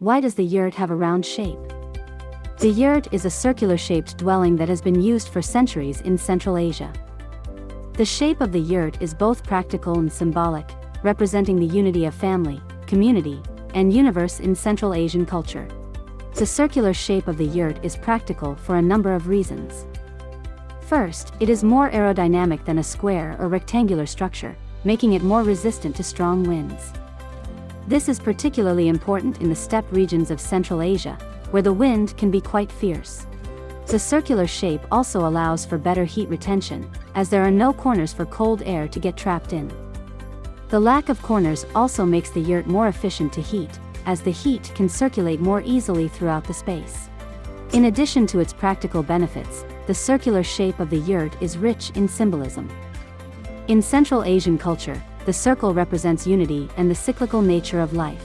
Why does the yurt have a round shape? The yurt is a circular-shaped dwelling that has been used for centuries in Central Asia. The shape of the yurt is both practical and symbolic, representing the unity of family, community, and universe in Central Asian culture. The circular shape of the yurt is practical for a number of reasons. First, it is more aerodynamic than a square or rectangular structure, making it more resistant to strong winds. This is particularly important in the steppe regions of Central Asia, where the wind can be quite fierce. The circular shape also allows for better heat retention, as there are no corners for cold air to get trapped in. The lack of corners also makes the yurt more efficient to heat, as the heat can circulate more easily throughout the space. In addition to its practical benefits, the circular shape of the yurt is rich in symbolism. In Central Asian culture, the circle represents unity and the cyclical nature of life.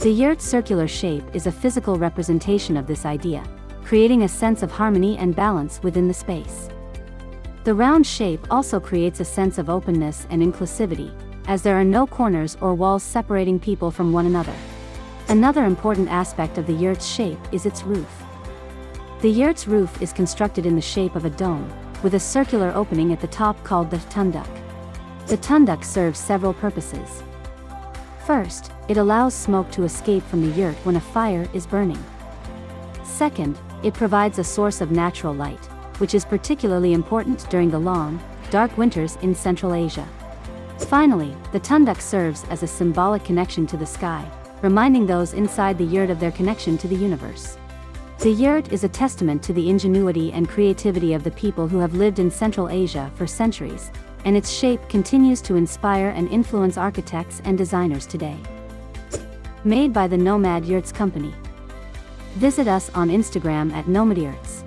The yurt's circular shape is a physical representation of this idea, creating a sense of harmony and balance within the space. The round shape also creates a sense of openness and inclusivity, as there are no corners or walls separating people from one another. Another important aspect of the yurt's shape is its roof. The yurt's roof is constructed in the shape of a dome, with a circular opening at the top called the tunduk. The tunduk serves several purposes. First, it allows smoke to escape from the yurt when a fire is burning. Second, it provides a source of natural light, which is particularly important during the long, dark winters in Central Asia. Finally, the tunduk serves as a symbolic connection to the sky, reminding those inside the yurt of their connection to the universe. The yurt is a testament to the ingenuity and creativity of the people who have lived in Central Asia for centuries, and its shape continues to inspire and influence architects and designers today. Made by the Nomad Yurts Company. Visit us on Instagram at Nomad Yurts.